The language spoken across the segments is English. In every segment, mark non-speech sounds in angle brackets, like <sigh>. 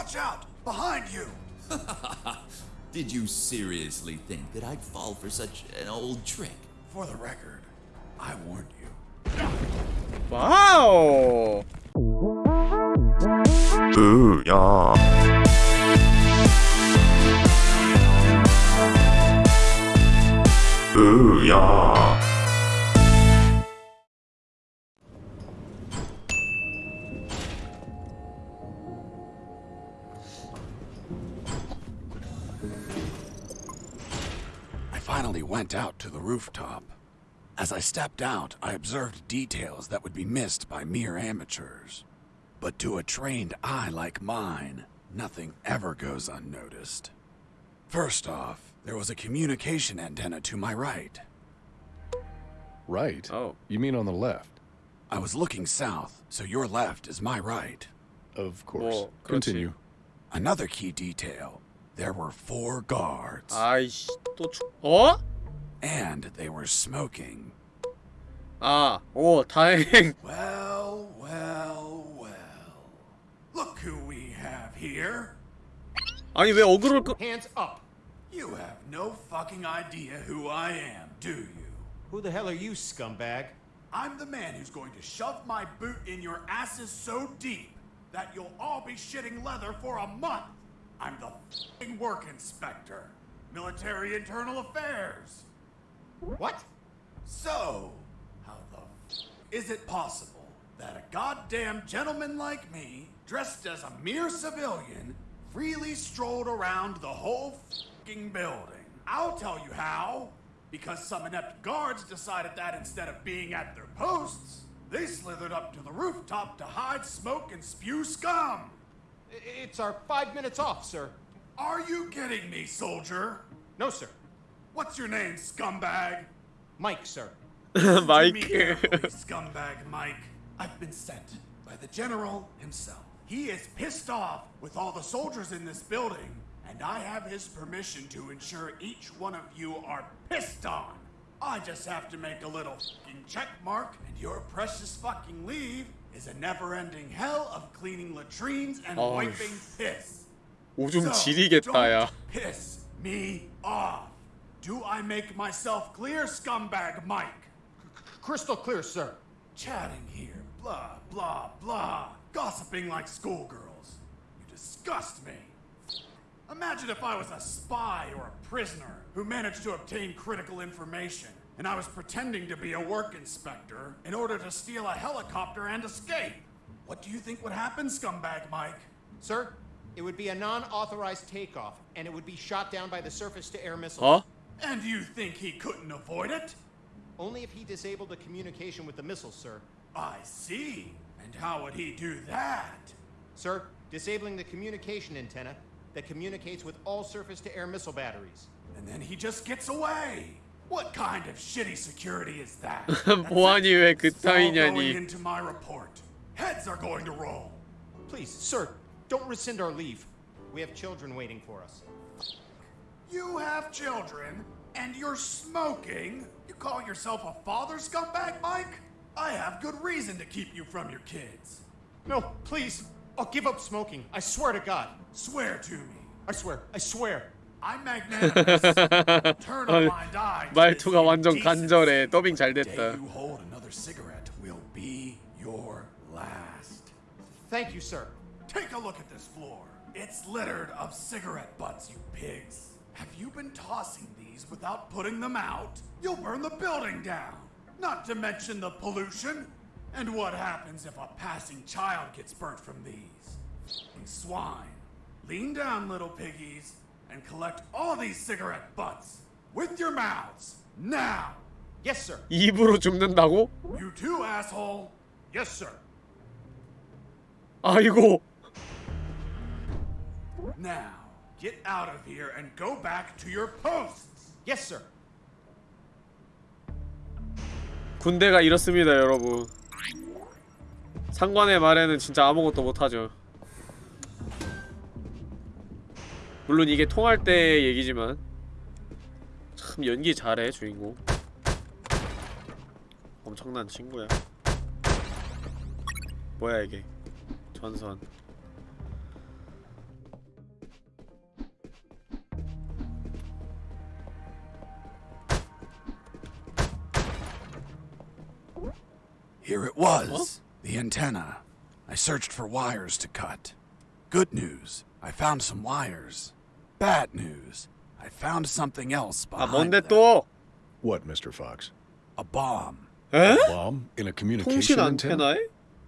Watch out! Behind you! <laughs> Did you seriously think that I'd fall for such an old trick? For the record, I warned you. Wow! Ooh, yeah. Ooh, yeah. went out to the rooftop. As I stepped out, I observed details that would be missed by mere amateurs. But to a trained eye like mine, nothing ever goes unnoticed. First off, there was a communication antenna to my right. Right. Oh. You mean on the left? I was looking south, so your left is my right. Of course. 뭐, 그렇지. Continue. Another key detail there were four guards, 아이씨 또 추... 어? and they were smoking. 아, 오 다행. <laughs> Well, well, well. Look who we have here. 아니 왜 어그로를 끄... Hands up! You have no fucking idea who I am, do you? Who the hell are you, scumbag? I'm the man who's going to shove my boot in your asses so deep that you'll all be shitting leather for a month. I'm the fucking work inspector, military internal affairs. What? So, how the f- is it possible that a goddamn gentleman like me, dressed as a mere civilian, freely strolled around the whole fucking building? I'll tell you how. Because some inept guards decided that instead of being at their posts, they slithered up to the rooftop to hide smoke and spew scum. It's our five minutes off, sir. Are you kidding me, soldier? No, sir. What's your name, scumbag? Mike, sir. <laughs> Listen to me 마이크. carefully, scumbag Mike. I've been sent by the general himself. He is pissed off with all the soldiers in this building, and I have his permission to ensure each one of you are pissed on. I just have to make a little fucking check mark, and your precious fucking leave is a never-ending hell of cleaning latrines and 어휴. wiping piss. 오줌 So, 지리겠다 야. don't piss me off. Do I make myself clear, scumbag Mike? Crystal clear, sir. Chatting here, blah, blah, blah. Gossiping like schoolgirls. You disgust me. Imagine if I was a spy or a prisoner who managed to obtain critical information, and I was pretending to be a work inspector in order to steal a helicopter and escape. What do you think would happen, scumbag Mike? Sir, it would be a non-authorized takeoff, and it would be shot down by the surface-to-air missiles. 어? And you think he couldn't avoid it? Only if he disabled the communication with the missiles, sir. I see. And how would he do that? Sir, disabling the communication antenna that communicates with all surface-to-air missile batteries. And then he just gets away. What kind of shitty security is that? 보안이 왜 It's all going 그따위냐니. into my report. Heads are going to roll. Please, sir, don't rescind our leave. We have children waiting for us. You have children, and you're smoking. You call yourself a father, scumbag, Mike? I have good reason to keep you from your kids. No, please. I'll give up smoking. I swear to God. Swear to me. I swear. I swear. I'm magnanimous. <laughs> Turn a blind eye. to 말투가 this 완전 indecency. 간절해. 더빙 잘 The 됐다. day you hold another cigarette will be your last. Thank you, sir. Take a look at this floor. It's littered of cigarette butts, you pigs. Have you been tossing these without putting them out? You'll burn the building down. Not to mention the pollution. And what happens if a passing child gets burnt from these? F***ing swine. Lean down, little piggies, and collect all these cigarette butts. With your mouths. Now. Yes, sir. 입으로 줍는다고? You too, asshole. Yes, sir. 아이고. Now, Get out of here and go back to your posts. Yes, sir. 군대가 이렇습니다, 여러분. 상관의 말에는 진짜 아무것도 못하죠. 물론 이게 통할 때 얘기지만 참 연기 잘해 주인공. 엄청난 친구야. 뭐야 이게? 전선. Here it was. What? The antenna. I searched for wires to cut. Good news. I found some wires. Bad news. I found something else behind them. What, Mr. Fox? A bomb. Eh? A bomb in a communication antenna?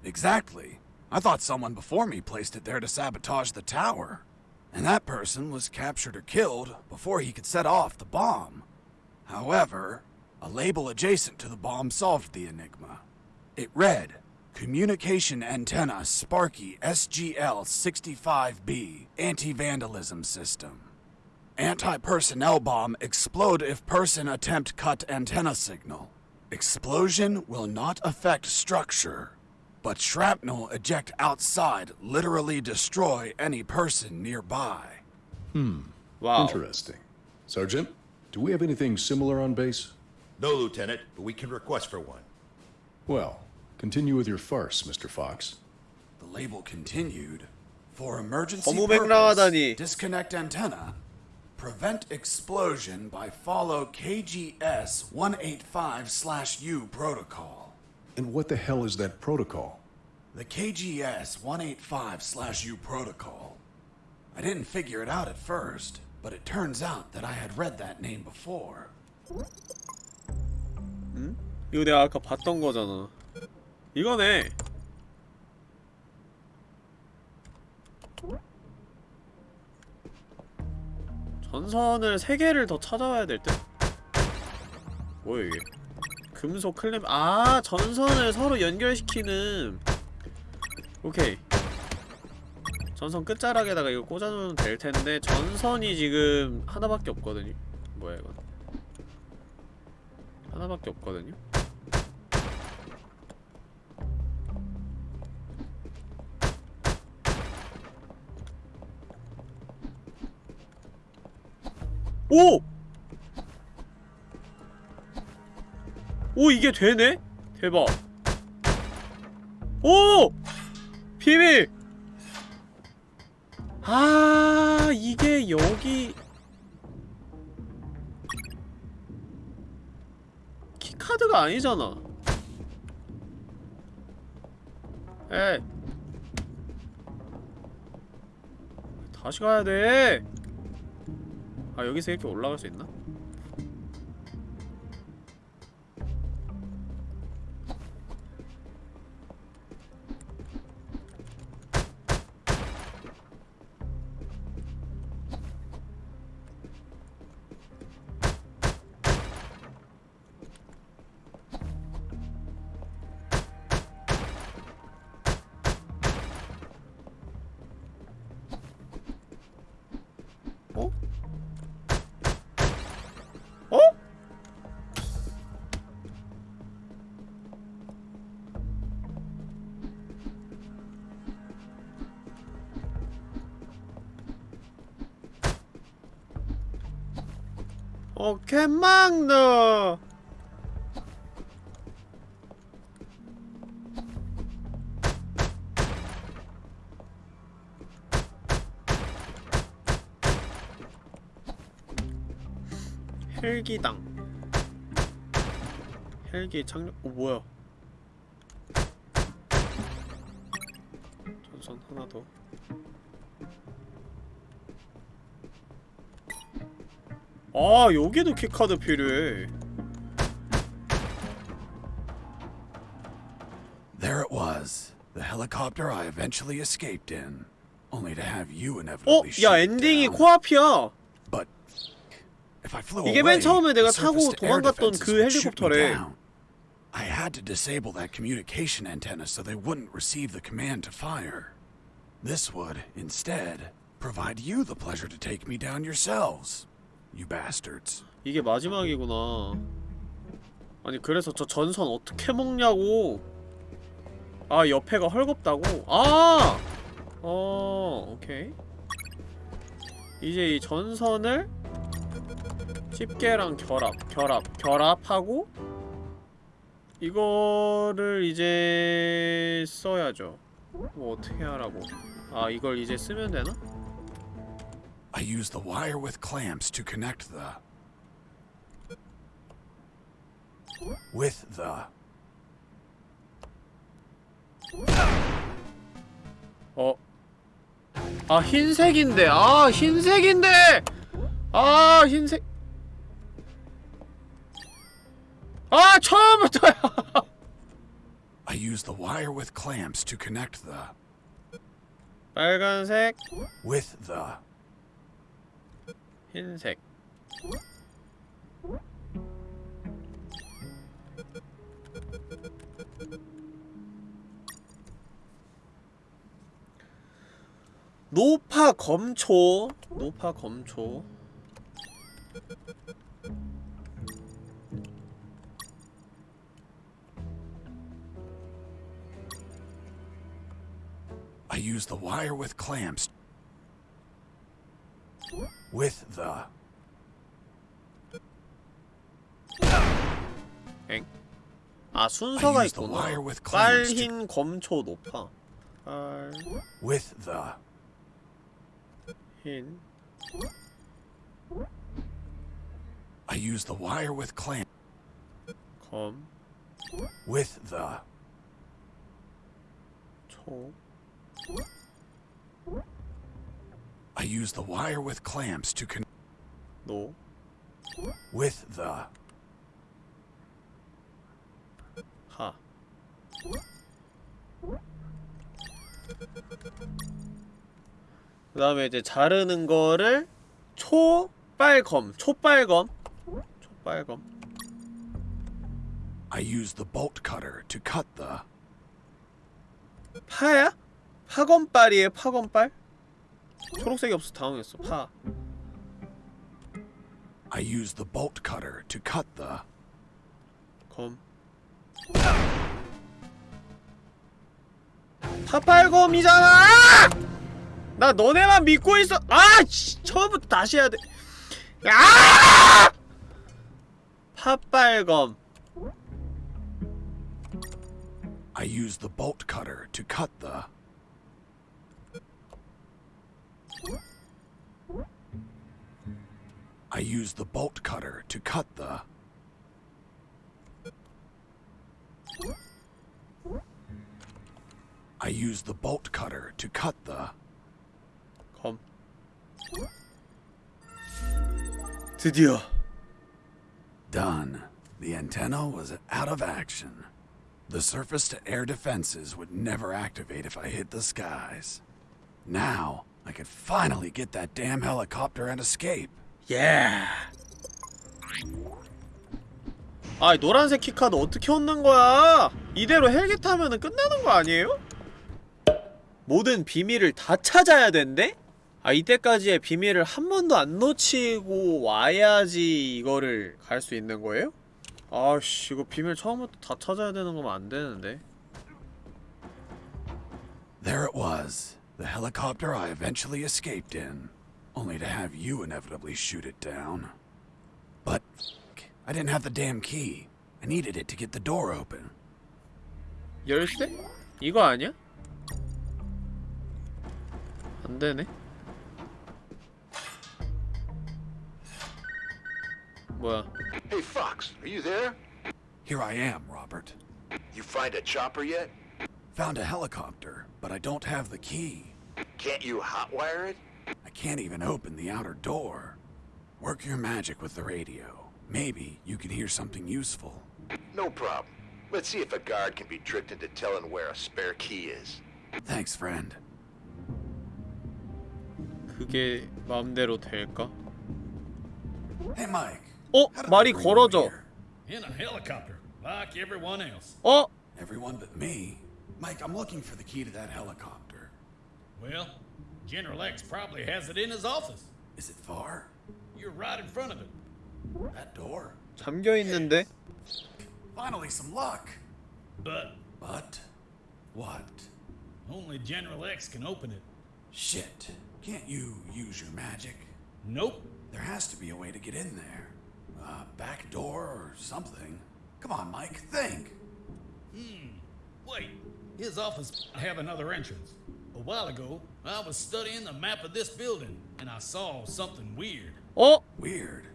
Exactly. I thought someone before me placed it there to sabotage the tower. And that person was captured or killed before he could set off the bomb. However, a label adjacent to the bomb solved the enigma. It read Communication Antenna Sparky SGL 65B Anti Vandalism System. Anti personnel bomb explode if person attempt cut antenna signal. Explosion will not affect structure, but shrapnel eject outside literally destroy any person nearby. Hmm. Wow. Interesting. Sergeant, do we have anything similar on base? No, Lieutenant, but we can request for one. Well, continue with your farce, Mr. Fox. The label continued. For emergency purpose, disconnect antenna. Prevent explosion by follow KGS 185/U protocol. And what the hell is that protocol? The KGS 185/U protocol. I didn't figure it out at first, but it turns out that I had read that name before. Hmm? 이거 내가 아까 봤던 거잖아. 이거네. 전선을 세 개를 더 찾아와야 될 듯. 뭐야 이게? 금속 클램 아 전선을 서로 연결시키는. 오케이. 전선 끝자락에다가 이거 꽂아놓으면 될 텐데 전선이 지금 하나밖에 없거든요. 뭐야 이건? 하나밖에 없거든요. 오! 오 이게 되네? 대박 오! 비밀! 아 이게 여기 키카드가 아니잖아 에 다시 가야 돼. 아 여기서 이렇게 올라갈 수 있나? 어, 개망너! 헬기당. 헬기 착륙.. 어 뭐야? 전선 하나 더 아, 여기도 키카드 필요해. There it was, the helicopter I eventually escaped in, only to have you 어? inevitably 야, shoot it 엔딩이 down. 코앞이야. But if I flew 이게 away, 맨 처음에 내가 the surface 타고 to air 도망갔던 defenses 그 would shoot me 헬리콥터래. down. I had to disable that communication antenna so they wouldn't receive the command to fire. This would, instead, provide you the pleasure to take me down yourselves. You bastards. 이게 마지막이구나. 아니 그래서 저 전선 어떻게 먹냐고. 아 옆에가 헐겁다고. 아. 어 오케이. 이제 이 전선을 집게랑 결합, 결합, 결합하고 이거를 이제 써야죠. 뭐 어떻게 하라고? 아 이걸 이제 쓰면 되나? I used the wire with clamps to connect the. With the. 어? 아 흰색인데 아 흰색인데 아 흰색 아 처음부터야 <laughs> I use the wire with clamps to connect the 빨간색 with the 흰색 노파 검초 노파 검초 I use the wire with clamps with the 엥? 아 순서가 I use the 있구나 wire with clamps to- 빨흰 검초 노파 with the 빨흰 I use the wire with clamp 검 with the 초 I use the wire with clamps to connect 노 with the 하. 그 다음에 이제 자르는 거를 초빨검, 초빨검, 초빨검. I use the bolt cutter to cut the 파야? 파검빨이에요, 파검빨? 초록색이 없어 당황했어. 파. I use the bolt cutter to cut the 검. 파빨검이잖아! 나 너네만 믿고 있어. 아, 씨, 처음부터 다시 해야 돼. 야! 파빨검. I use the bolt cutter to cut the I use the bolt cutter to cut the I use the bolt cutter to cut the 검. 드디어 Done. The antenna was out of action. The surface to air defenses would never activate if I hit the skies. Now, I could finally get that damn helicopter and escape. 예. 아, 노란색 키카드 어떻게 얻는 거야? 이대로 헬기 타면은 끝나는 거 아니에요? 모든 비밀을 다 찾아야 된대? 아, 이때까지의 비밀을 한 번도 안 놓치고 와야지 이거를 갈 수 있는 거예요? 아씨, 이거 비밀 처음부터 다 찾아야 되는 거면 안 되는데. There it was, the helicopter I eventually escaped in, only to have you inevitably shoot it down. But I didn't have the damn key. I needed it to get the door open. 열쇠? 이거 아니야? 안 되네. 뭐야? Hey, Fox, are you there? Here I am, Robert. You find a chopper yet? Found a helicopter, but I don't have the key. Can't you hotwire it? I can't even open the outer door. Work your magic with the radio. Maybe you can hear something useful. No problem. Let's see if a guard can be tricked into telling where a spare key is. Thanks, friend. 그게 마음대로 될까? Hey, Mike. 어? how did 말이 they bring you 걸어져. here? In a helicopter, like everyone else. 어? Everyone but me. Mike, I'm looking for the key to that helicopter. Well, General X probably has it in his office. Is it far? You're right in front of it. That door? 잠겨 있는데? Finally, some luck. But But what? only General X can open it. Shit. Can't you use your magic? Nope. There has to be a way to get in there. A back door or something. Come on, Mike, think. Wait, his office have another entrance. A while ago, I was studying the map of this building, and I saw something weird. 어? Weird.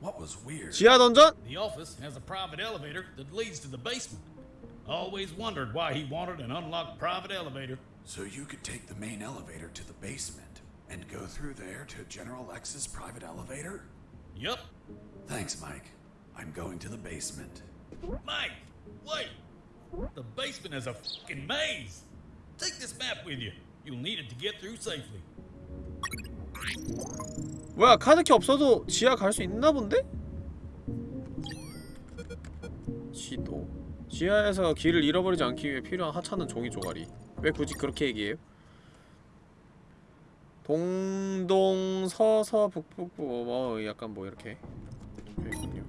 What was weird? 지하 던전? The office has a private elevator that leads to the basement. Always wondered why he wanted an unlocked private elevator. So you could take the main elevator to the basement and go through there to General X's private elevator? Yup. Thanks, Mike. I'm going to the basement. Mike, wait! The basement is a fucking maze! Take this map with you. You'll need it to get through safely. 뭐야 카드키 없어도 지하 갈 수 있나 본데? 지도 지하에서 길을 잃어버리지 않기 위해 필요한 하찮은 종이 조가리 왜 굳이 그렇게 얘기해요? 동동 서서 북북북 뭐 약간 뭐 이렇게 있군요.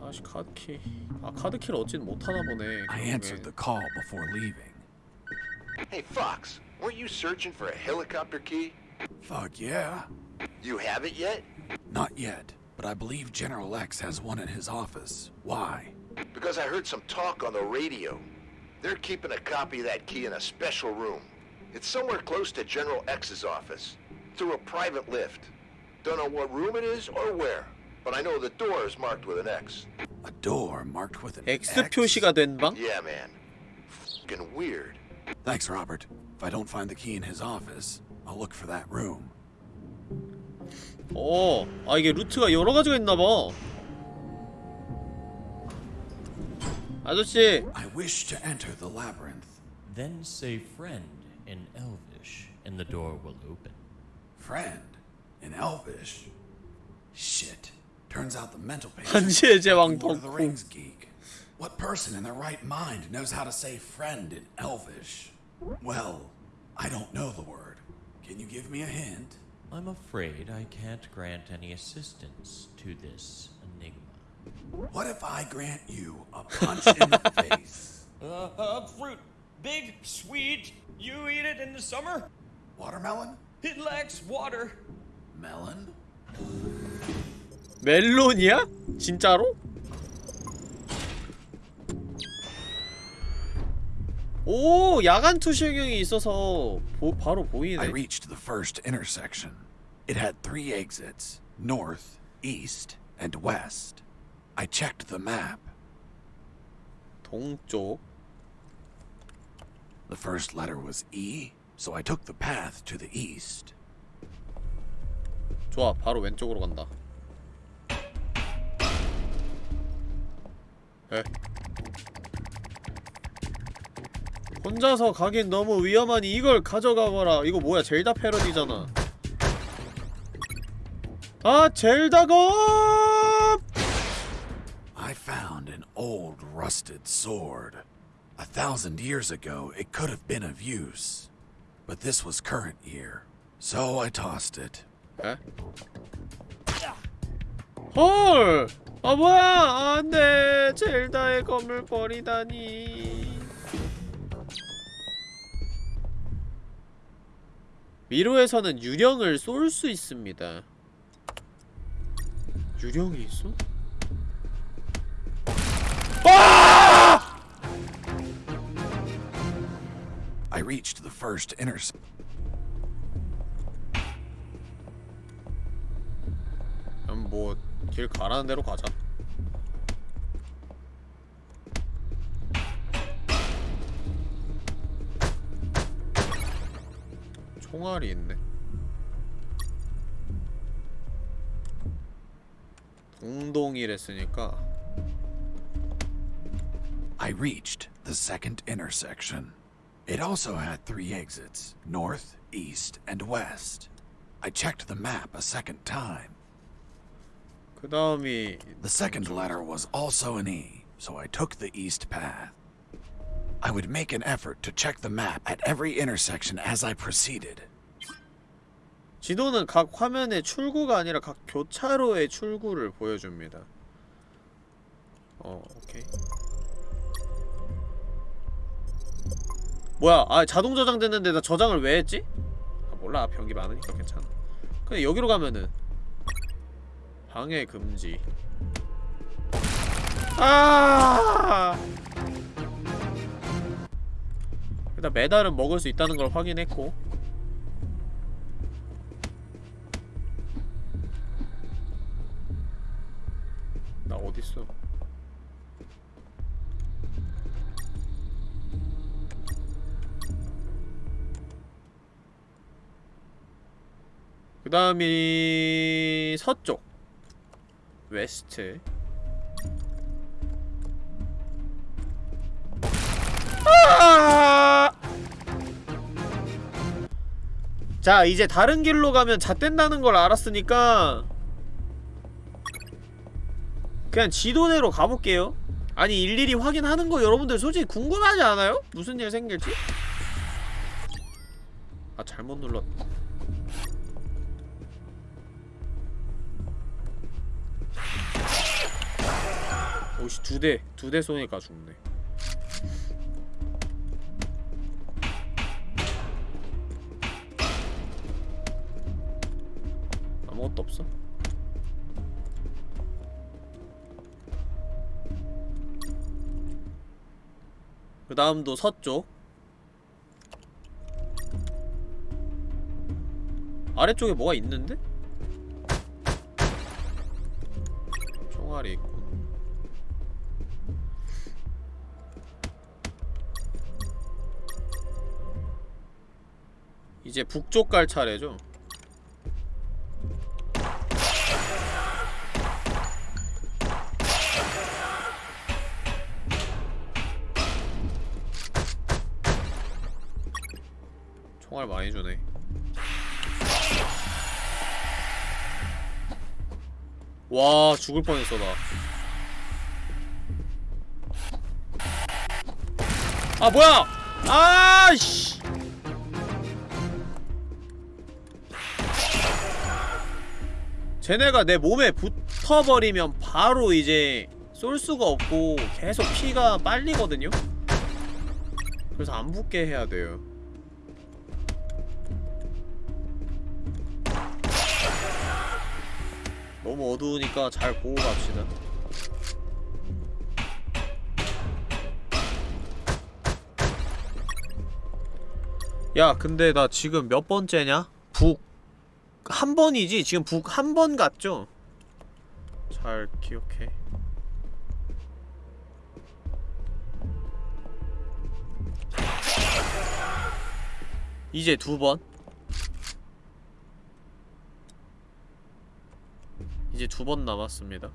아씨 카드키 아 카드키를 얻지는 못하나 보네 I answered the call before leaving. Hey, Fox, weren't you searching for a helicopter key? Fuck yeah. You have it yet? Not yet, but I believe General X has one in his office. Why? Because I heard some talk on the radio. They're keeping a copy of that key in a special room. It's somewhere close to General X's office, through a private lift. Don't know what room it is or where, but I know the door is marked with an X. A door marked with an X X? 표시가 된 방? Yeah, man. Fucking weird. Thanks, Robert. If I don't find the key in his office, I'll look for that room. 어, 아 이게 루트가 여러 가지가 있나 봐. 아저씨. I wish to enter the labyrinth. Then say friend in Elvish, and the door will open. Friend in Elvish. Shit. Turns out the mental <laughs> patient. 반지의 제왕 덕후. Rings geek. What person in their right mind knows how to say friend in Elvish? Well, I don't know the word. Can you give me a hint? I'm afraid I can't grant any assistance to this enigma. What if I grant you a punch in the <laughs> face? Uh, uh, fruit. Big, sweet. You eat it in the summer? Watermelon? It lacks water. Melon? 멜론이야? 진짜로? 오, 야간 투시경이 있어서 보, 바로 I 보이네. reached the first intersection. It had three exits north, east, and west. I checked the map. 동쪽. The first letter was E, so I took the path to the east. 좋아, 바로 왼쪽으로 간다. 에. 혼자서 가긴 너무 위험하니 이걸 가져가거라. 이거 뭐야, 젤다 패러디잖아. 아, 젤다 검! I found an old rusted sword. A thousand years ago, it could have been of use. But this was current year, so I tossed it. 에? 헐! 아 뭐야! 안돼! 젤다의 검을 버리다니. 미로에서는 유령을 쏠 수 있습니다. 유령이 있어? I reached the first intersection. 그럼 뭐길 가라는 대로 가자. 총알이 있네. 동동이랬으니까 I reached the second intersection. It also had three exits north, east, and west. I checked the map a second time. 그 다음이 The second letter was also an E, so I took the east path. I would make an effort to check the map at every intersection as I proceeded. 지도는 각 화면의 출구가 아니라 각 교차로의 출구를 보여줍니다. 어, 오케이. 뭐야? 아, 자동 저장됐는데 나 저장을 왜 했지? 아, 몰라. 병기 많으니까 괜찮아. 근데 여기로 가면은 방해 금지. 아! 일단 메달은 먹을 수 있다는 걸 확인했고. 나 어딨어? 그 다음이 서쪽. 웨스트. 아! 자 이제 다른 길로 가면 잣된다는 걸 알았으니까 그냥 지도대로 가볼게요 아니 일일이 확인하는 거 여러분들 솔직히 궁금하지 않아요? 무슨 일 생길지? 아 잘못 눌렀 오씨 두대 두 대 쏘니까 죽네 아무것도 없어? 그 다음도 서쪽 아래쪽에 뭐가 있는데? 총알이 있군 이제 북쪽 갈 차례죠 총알 많이 주네. 와 죽을 뻔했어 나. 아 뭐야! 아씨! 쟤네가 내 몸에 붙어버리면 바로 이제 쏠 수가 없고 계속 피가 빨리거든요? 그래서 안 붙게 해야 돼요 너무 어두우니까 잘 보고 갑시다 야 근데 나 지금 몇 번째냐? 북 한 번이지? 지금 북 한 번 갔죠? 잘 기억해 이제 두 번. 이제 두 번 남았습니다.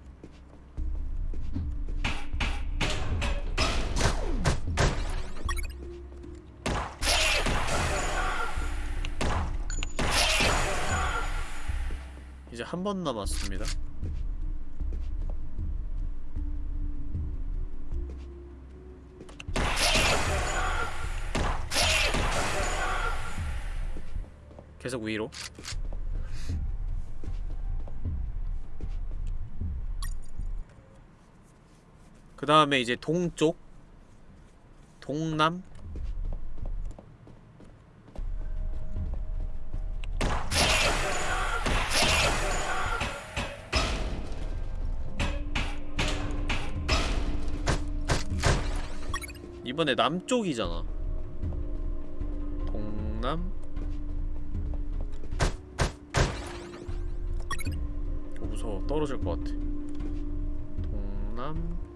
이제 한 번 남았습니다. 계속 위로 그 다음에 이제 동쪽 동남. 이번에 남쪽이잖아. 동남. 어, 무서워. 떨어질 것 같아. 동남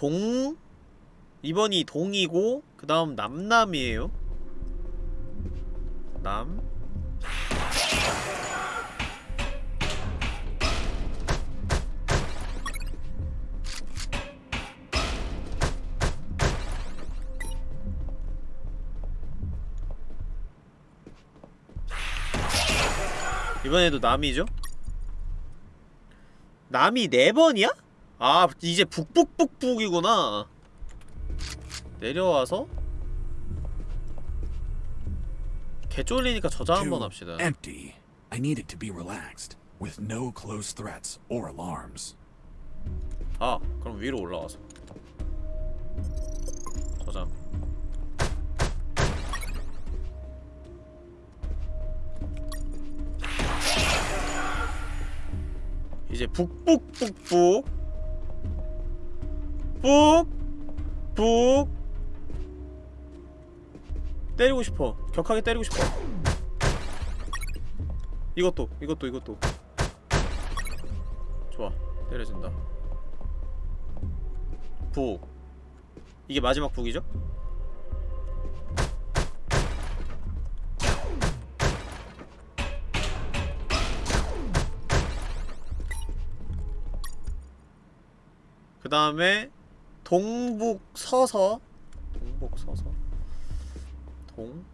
동 이번이 동이고 그 다음 남남이에요 남 이번에도 남이죠? 남이 네 번이야? 아 이제 북북북북이구나 내려와서 개 쫄리니까 저장 한번 합시다 Empty. I need it to be relaxed, with no close threats or alarms. 아 그럼 위로 올라와서 저장 이제 북북북북 북! 북! 때리고 싶어 격하게 때리고 싶어 이것도 이것도 이것도 좋아 때려진다 북 이게 마지막 북이죠? 그 다음에 동북 서서. 동북 서서. 동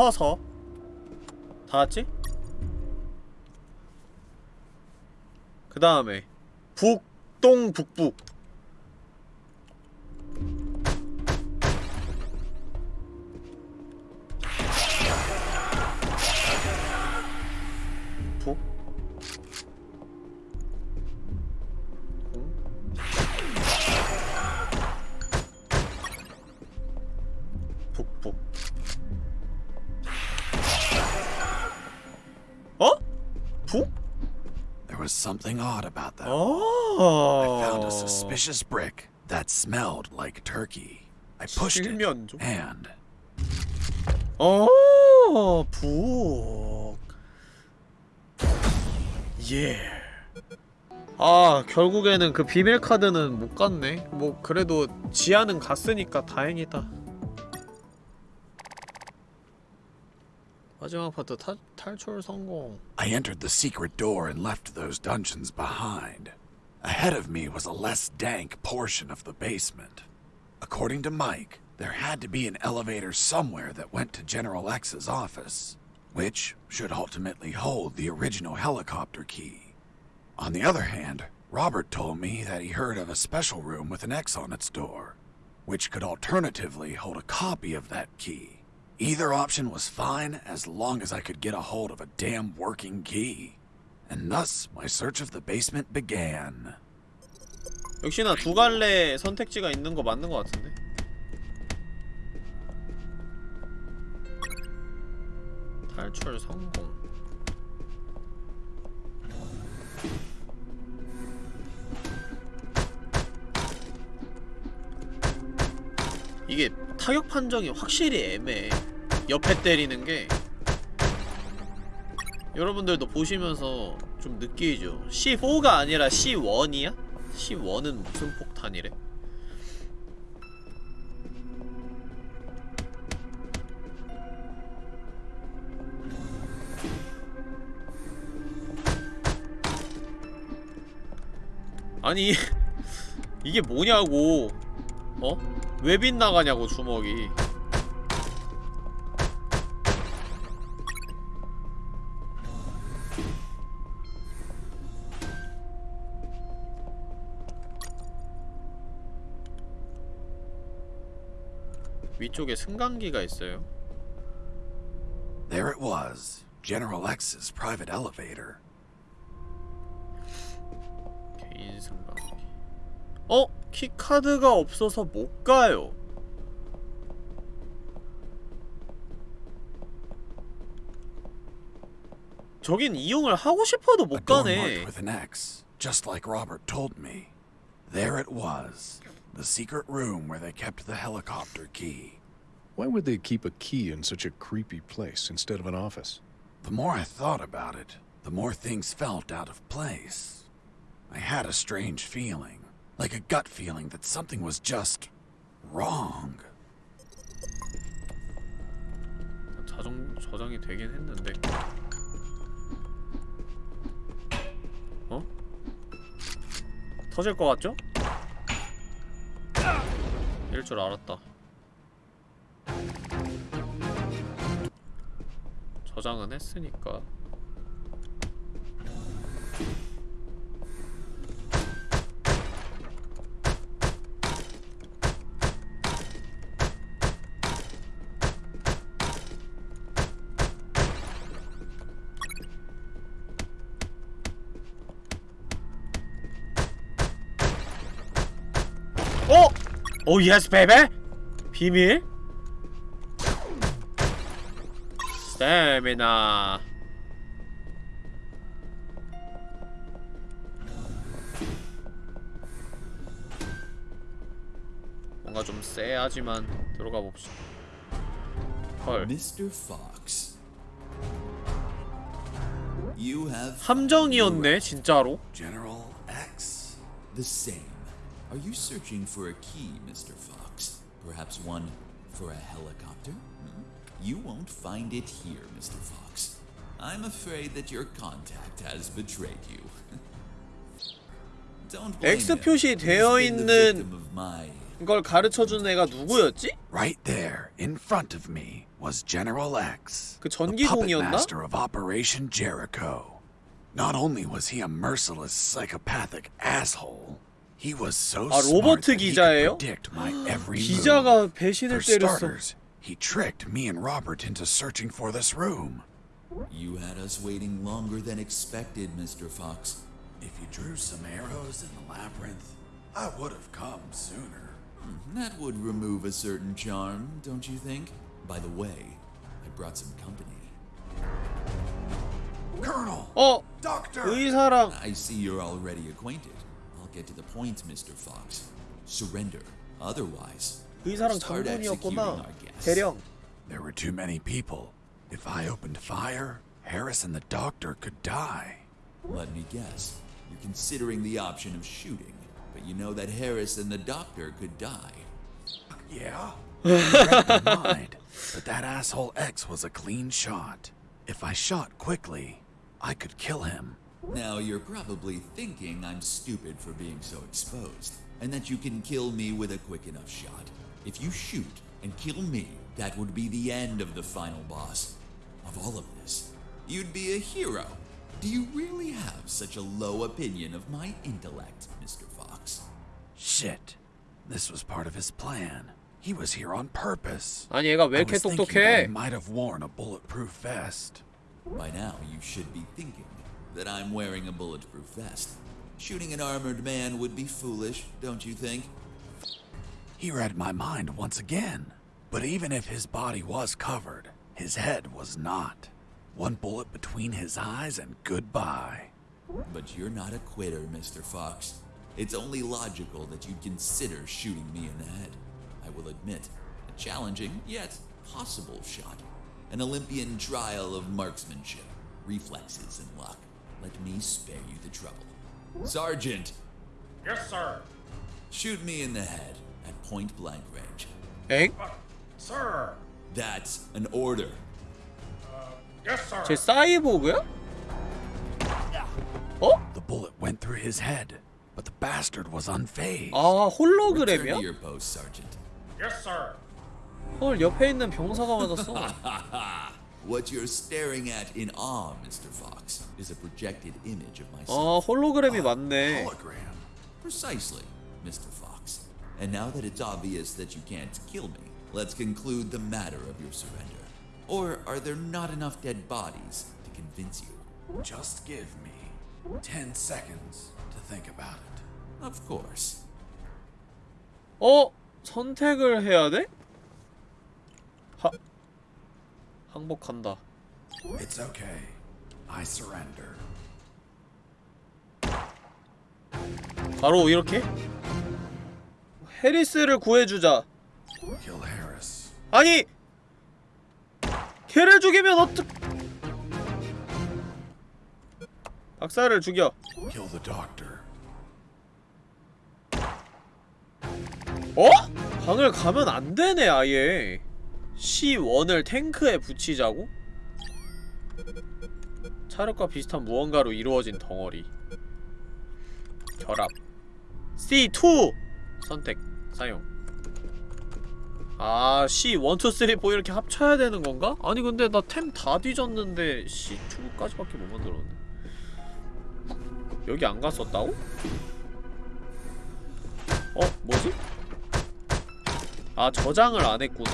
서서 다 같이? 그 다음에 북 동 북북 북 something odd about that. Oh. I found a suspicious brick that smelled like turkey. I pushed it, and 어, 북. 예. 아, 결국에는 그 비밀 카드는 못 갔네. 뭐 그래도 지하는 갔으니까 다행이다. 마지막 파트 타, 탈출 성공. I entered the secret door and left those dungeons behind. Ahead of me was a less dank portion of the basement. According to Mike, there had to be an elevator somewhere that went to General X's office, which should ultimately hold the original helicopter key. On the other hand, Robert told me that he heard of a special room with an X on its door, which could alternatively hold a copy of that key. Either option was fine as long as I could get a hold of a damn working key. And thus, my search of the basement began. 역시나 두 갈래 선택지가 있는 거 맞는 거 같은데. 탈출 성공. 이게 타격 판정이 확실히 애매해. 옆에 때리는 게 여러분들도 보시면서 좀 느끼죠. C4가 아니라 C1이야? C1은 무슨 폭탄이래? 아니 <laughs> 이게 뭐냐고 어? 왜 빗나가냐고 주먹이 위쪽에 승강기가 있어요 There it was General X's private elevator. 개인 승강기 어? 키카드가 없어서 못 가요 저긴 이용을 하고 싶어도 못 가네 marked with an X, just like Robert told me. There it was, the secret room where they kept the helicopter key. Why would they keep a key in such a creepy place instead of an office? The more I thought about it, the more things felt out of place. I had a strange feeling, like a gut feeling that something was just wrong. 자정, 저장이 되긴 했는데 어? 터질 것 같죠? 이럴 줄 알았다 저장은 했으니까 오 예스 베베? 비밀? 스태미나 뭔가 좀 쎄하지만 들어가 봅시다 헐 Mr. Fox. You have 함정이었네 진짜로 General X? the same. Are you searching for a key, Mr. Fox? Perhaps one for a helicopter? Hmm? You won't find it here, Mr. Fox. I'm afraid that your contact has betrayed you. <laughs> Don't blame X him. 표시 He's 되어 been the 있는 victim of my 걸 가르쳐준 애가 누구였지? Right there, in front of me, was General X, 그 the puppet 전기공이었나? master of Operation Jericho. Not only was he a merciless, psychopathic asshole, he was so 아, smart 로버트 that he 기자예요? could <gasps> predict my every move. 기자가 배신을 For 때렸어 starters, he tricked me and Robert into searching for this room. You had us waiting longer than expected, Mr. Fox. If you drew some arrows in the labyrinth, I would have come sooner. That would remove a certain charm, don't you think? By the way, I brought some company. Colonel! 어! Doctor! 의사랑 I see you're already acquainted. I'll get to the point, Mr. Fox. Surrender. Otherwise, 의사랑 start executing 장군이었구나 our guests. 대령 There were too many people. If I opened fire, Harris and the doctor could die. Let me guess. You're considering the option of shooting, but you know that Harris and the doctor could die. Yeah? You read my mind. But that asshole X was a clean shot. If I shot quickly, I could kill him. Now you're probably thinking I'm stupid for being so exposed, and that you can kill me with a quick enough shot. If you shoot and kill me, that would be the end of the final boss. Of all of this, you'd be a hero. Do you really have such a low opinion of my intellect, Mr. Fox? Shit. This was part of his plan. He was here on purpose. 아니 얘가 왜 I 이렇게 was thinking that he 똑똑해? might have worn a bulletproof vest. By now, you should be thinking that I'm wearing a bulletproof vest. Shooting an armored man would be foolish, don't you think? He read my mind once again. But even if his body was covered, his head was not. One bullet between his eyes and goodbye. But you're not a quitter, Mr. Fox. It's only logical that you'd consider shooting me in the head. I will admit, a challenging yet possible shot. An Olympian trial of marksmanship, reflexes, and luck. Let me spare you the trouble. Sergeant, Yes, sir. shoot me in the head at point blank range. 엥? Sir. That's an order. Yes, sir. 쟤 사이보그야? 어? The bullet went through his head, but the bastard was unfazed. 아 Return 홀로그램이야? to your post, Sergeant. Yes, sir. 헐 옆에 있는 병사가 맞았어 <laughs> What you're staring at in awe, Mr. Fox, is a projected image of myself. 아 홀로그램이 맞네 Hologram. Precisely, Mr. Fox. And now that it's obvious that you can't kill me, let's conclude the matter of your surrender. Or are there not enough dead bodies to convince you? Just give me 10 seconds to think about it. Of course. 어? 선택을 해야 돼? 항복한다 It's okay. I surrender. 바로 이렇게? 해리스를 구해주자 Kill Harris. 아니! 걔를 죽이면 어떡... 박사를 죽여 Kill the doctor. 어? 방을 가면 안 되네 아예 C1을 탱크에 붙이자고? 차력과 비슷한 무언가로 이루어진 덩어리 결합 C2! 선택 사용 아 C1, 2, 3, 4 이렇게 합쳐야 되는 건가? 아니 근데 나 템 다 뒤졌는데 C2까지밖에 못 만들었네 여기 안 갔었다고? 어? 뭐지? 아 저장을 안 했구나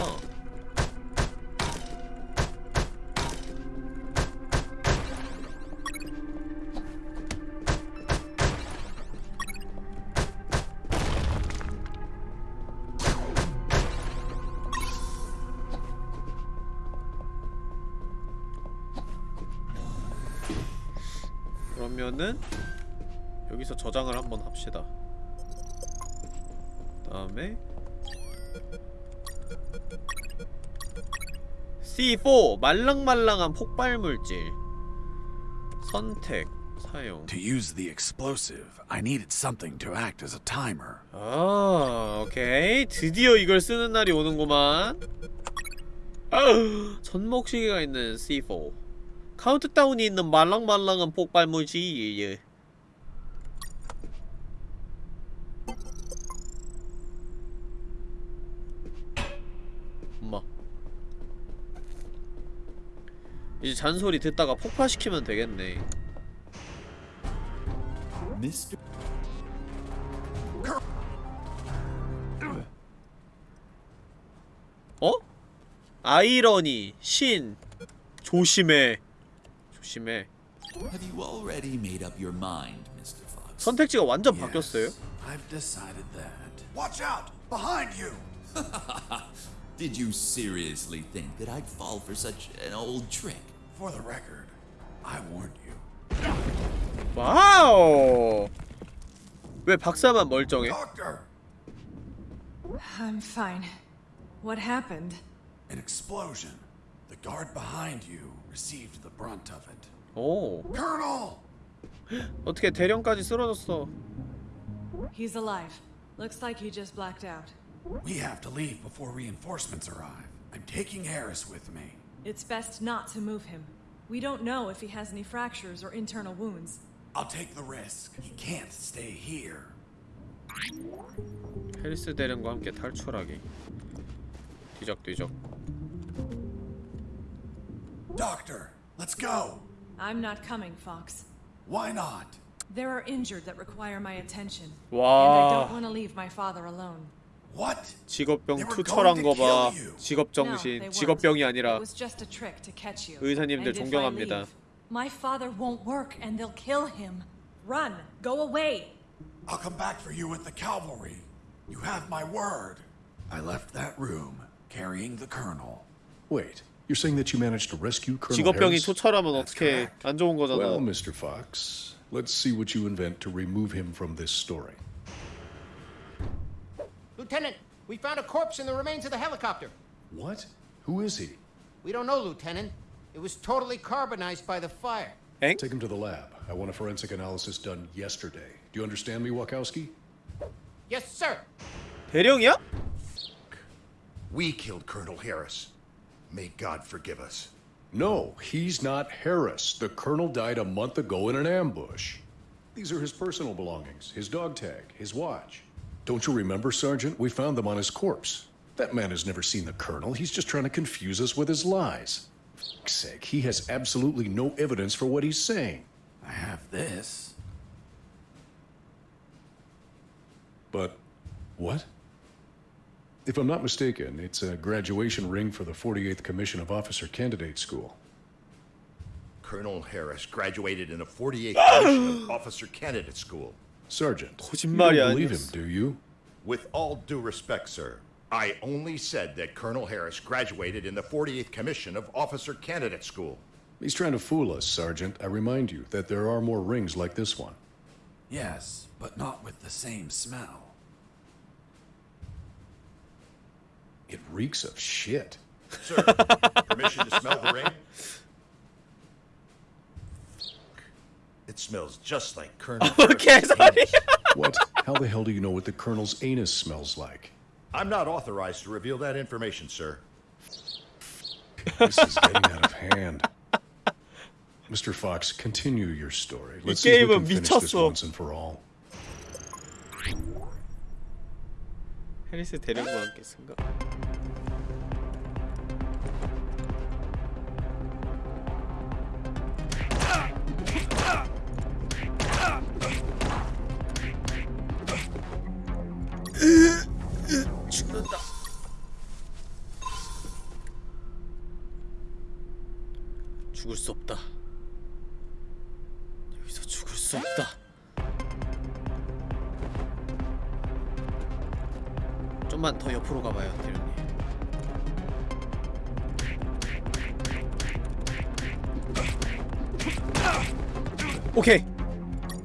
그러면은 여기서 저장을 한번 합시다. 다음에 C4 말랑말랑한 폭발물질. 선택 사용. To use the explosive, I needed something to act as a timer. 아 오케이. 드디어 이걸 쓰는 날이 오는구만. 아우, 손목시계가 있는 C4 카운트다운이 있는 말랑말랑한 폭발물질 예. 엄마 이제 잔소리 듣다가 폭파시키면 되겠네 Mr. 어? 아이러니, 신, 조심해. 조심해. Have you already made up your mind, Mr. Fox? 선택지가 완전 바뀌었어요. Yes, I've decided that. Watch out! Behind you! <laughs> Did you seriously think that I'd fall for such an old trick? For the record, I warned you. 와우. 왜 박사만 멀쩡해? Doctor! I'm fine. What happened? An explosion. The guard behind you received the brunt of it. 오. Colonel! 어떻게 대령까지 쓰러졌어? He's alive. Looks like he just blacked out. We have to leave before reinforcements arrive. I'm taking Harris with me. It's best not to move him. We don't know if he has any fractures or internal wounds. I'll take the risk. He can't stay here. 헬스 대령과 함께 탈출하기. 뒤적뒤적. Doctor, let's go! I'm not coming, Fox. Why not? There are injured that require my attention. 와. And I don't want to leave my father alone. What? 직업병 They were 투철한 거 going to 봐. kill you. 직업 No, 정신. they 직업병이 weren't. 아니라 It was just a trick to catch you. 의사님들 And if I 존경합니다. leave, My father won't work and they'll kill him. Run. Go away. I'll come back for you with the cavalry. You have my word. I left that room carrying the colonel. Wait, you're saying that you managed to rescue Colonel 직업병이 Harris? 투철하면 어떻게 안 좋은 거잖아. Well, Mr. Fox, let's see what you invent to remove him from this story. Lieutenant, we found a corpse in the remains of the helicopter. What? Who is he? We don't know, Lieutenant. It was totally carbonized by the fire. 엥? Take him to the lab. I want a forensic analysis done yesterday. Do you understand me, Wachowski? Yes, sir. 대령이야? We killed Colonel Harris. May God forgive us. No, he's not Harris. The colonel died a month ago in an ambush. These are his personal belongings his dog tag, his watch. Don't you remember, Sergeant? We found them on his corpse. That man has never seen the colonel. He's just trying to confuse us with his lies. For fuck's sake, he has absolutely no evidence for what he's saying. I have this. But what? If I'm not mistaken, it's a graduation ring for the 48th Commission of Officer Candidate School. Colonel Harris graduated in the 48th Commission of Officer Candidate School. Sergeant, you don't believe him, do you? With all due respect, sir, I only said that Colonel Harris graduated in the 48th Commission of Officer Candidate School. He's trying to fool us, Sergeant. I remind you that there are more rings like this one. Yes, but not with the same smell. It reeks of shit. Sir, <laughs> permission to smell the rain? It smells just like Colonel. <laughs> What? How the hell do you know what the Colonel's anus smells like? I'm not authorized to reveal that information, sir. This is getting out of hand. Mr. Fox, continue your story. Let's you see if we can finish this once and for all. 해리스 데리고 왔겠습니까?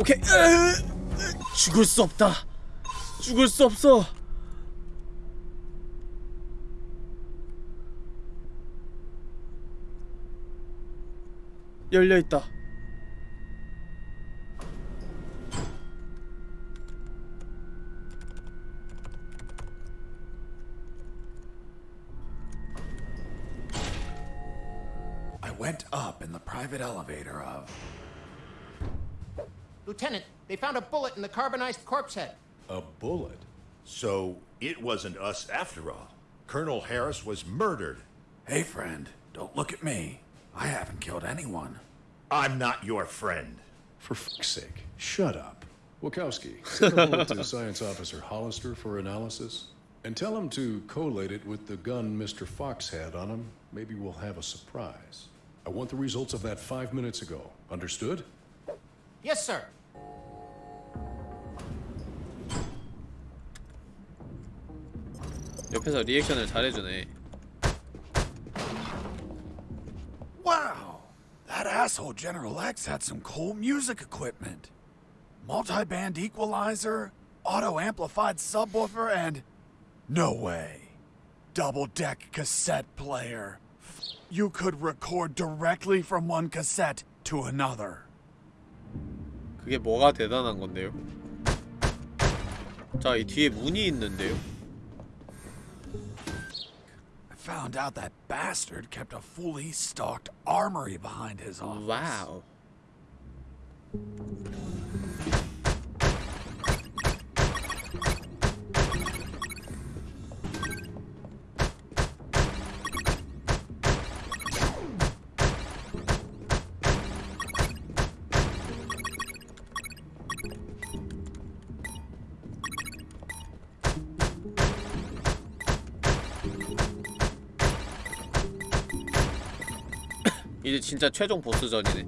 오케이 죽을 수 없다 죽을 수 없어 열려있다 I went up in the private elevator of. Lieutenant, they found a bullet in the carbonized corpse head. A bullet? So it wasn't us after all. Colonel Harris was murdered. Hey, friend, don't look at me. I haven't killed anyone. I'm not your friend. For fuck's sake, shut up. Wachowski, send a bullet to Science Officer Hollister for analysis. And tell him to collate it with the gun Mr. Fox had on him. Maybe we'll have a surprise. I want the results of that five minutes ago. Understood? Yes, sir. 옆에서 리액션을 잘해주네 Wow! That asshole General X had some cool music equipment. Multi-band equalizer, auto-amplified subwoofer, and... No way. Double-deck cassette player. You could record directly from one cassette to another. 그게 뭐가 대단한 건데요? 자, 이 뒤에 문이 있는데요? I found out that bastard kept a fully stocked armory behind his office. 와 이제 진짜 최종 보스전이네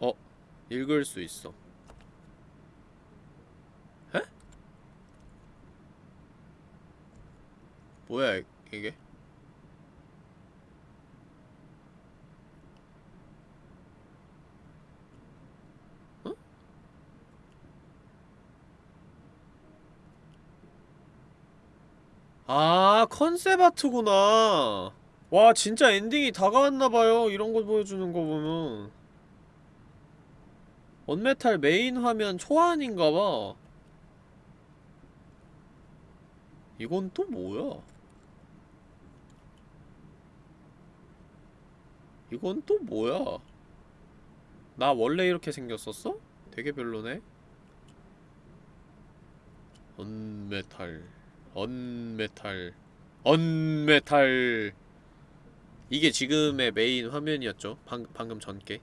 어? 읽을 수 있어 에? 뭐야 이게? 아 컨셉 아트구나. 와 진짜 엔딩이 다가왔나봐요. 이런 거 보여주는 거 보면. 원메탈 메인 화면 초안인가봐. 이건 또 뭐야? 이건 또 뭐야? 나 원래 이렇게 생겼었어? 되게 별로네. 언메탈. 언메탈 언메탈 이게 지금의 메인 화면이었죠? 방, 방금 전게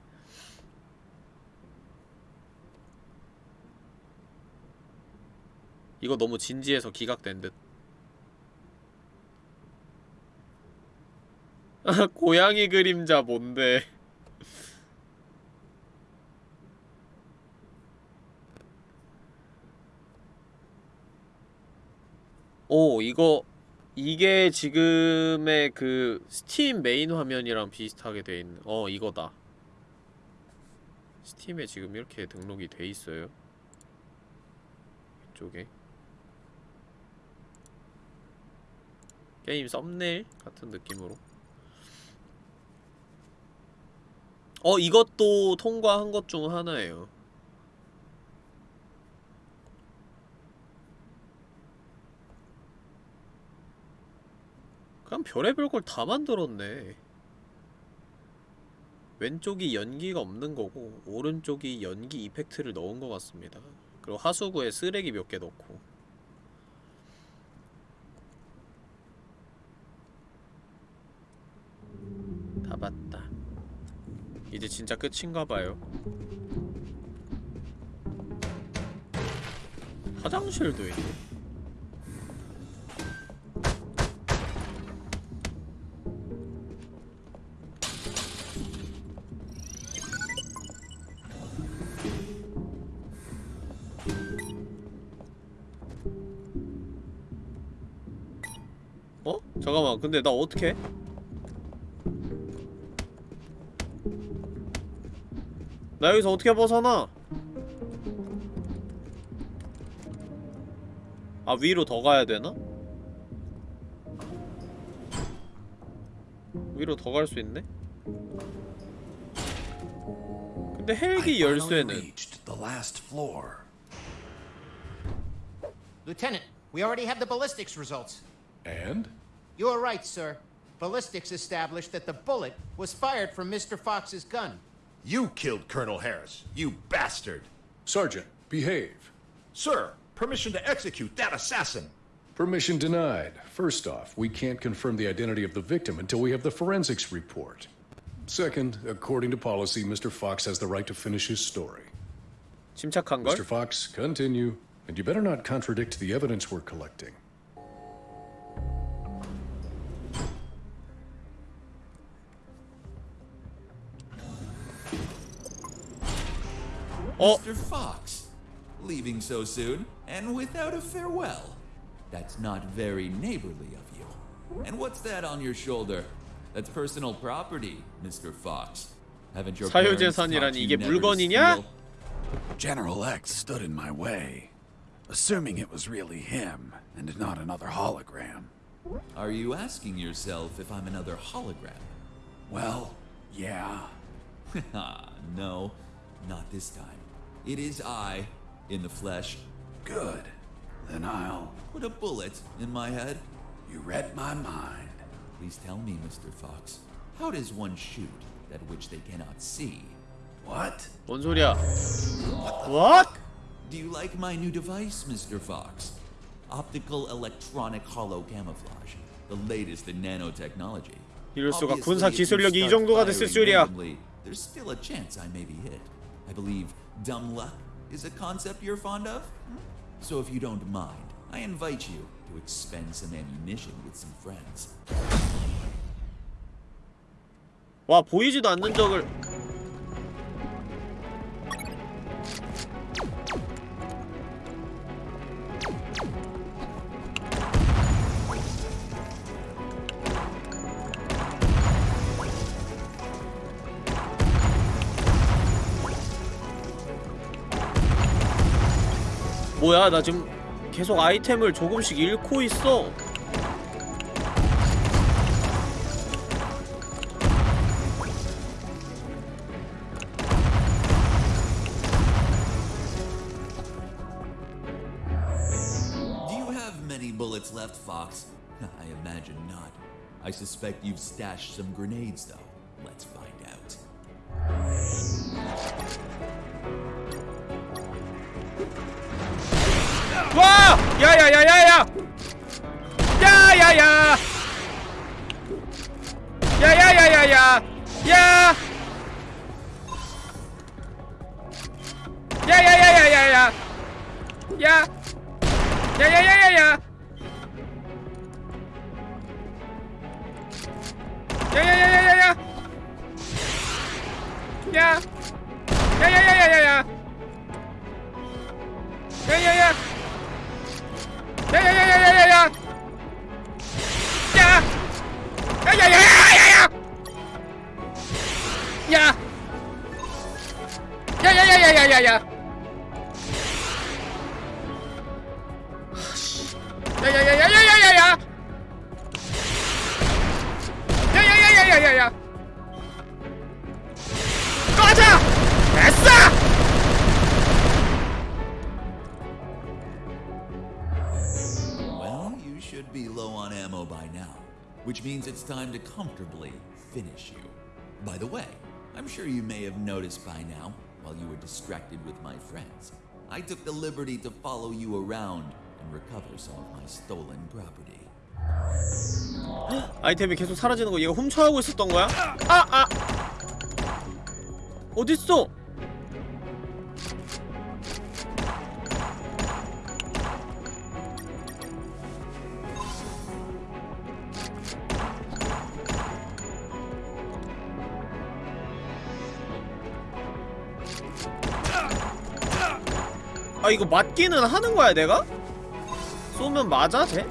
이거 너무 진지해서 기각된 듯. <laughs> 고양이 그림자 뭔데? <laughs> 오 이거 이게 지금의 그 스팀 메인 화면이랑 비슷하게 돼 있는 어 이거다. 스팀에 지금 이렇게 등록이 돼 있어요. 이쪽에. 게임 썸네일 같은 느낌으로. 어 이것도 통과한 것 중 하나예요 그냥 별의별 걸 다 만들었네. 왼쪽이 연기가 없는 거고 오른쪽이 연기 이펙트를 넣은 것 같습니다. 그리고 하수구에 쓰레기 몇 개 넣고. 다 봤다. 이제 진짜 끝인가봐요. 화장실도 있네 잠깐만 근데 나 어떻게 나 여기서 어떻게 벗어나 아 위로 더 가야 되나? 위로 더 갈 수 있네? 근데 헬기 열쇠는. Lieutenant, we already have the ballistics results. And? You are right, sir. Ballistics established that the bullet was fired from Mr. Fox's gun. You killed Colonel Harris, you bastard! Sergeant, behave. Sir, permission to execute that assassin! Permission denied. First off, we can't confirm the identity of the victim until we have the forensics report. Second, according to policy, Mr. Fox has the right to finish his story. 침착한걸? Mr. Fox, continue. And you better not contradict the evidence we're collecting. 어? Mr. Fox, leaving so soon and without a farewell. That's not very neighborly of you. And what's that on your shoulder? That's personal property, Mr. Fox. Haven't your parents taught 사유재산이라니 you 이게 never to 물건이냐? steal? General X stood in my way, assuming it was really him and not another hologram. Are you asking yourself if I'm another hologram? Well, yeah. <laughs> no, not this time. It is I, in the flesh. Good. Then I'll. Put a bullet in my head. You read my mind. Please tell me, Mr. Fox. How does one shoot that which they cannot see? What? 뭔 소리야 What? Do you like my new device, Mr. Fox? Optical electronic hollow camouflage. The latest in nanotechnology. 이럴 수가 Obviously, 군사 if you 기술력이 이 start 정도가 됐을 firing 줄이야 randomly, There's still a chance I may be hit. I believe dumb luck is a concept you're fond of. Hmm? So if you don't mind, I invite you to expend some ammunition with some friends. 와 보이지도 않는 적을 뭐야 나 지금 계속 아이템을 조금씩 잃고 있어 bullets left, Fox? I imagine not. I suspect you've stashed some grenades, though. Let's find out. 와! 야야야야야! 야야야! 야야야야야! 야! 야야야야야야! 야! 야야야야야! 야야야야야야! 야! 야야야야야야! 야야야! time to comfortably finish you. By the way, I'm sure you may have noticed by now, while you were distracted with my friends, I took the liberty to follow you around and recover some of my stolen property. 아이템이 계속 사라지는 거 얘가 훔쳐가고 있었던 거야? 아! 아! 어딨어? 아 이거 맞기는 하는 거야 내가? 쏘면 맞아 쟤?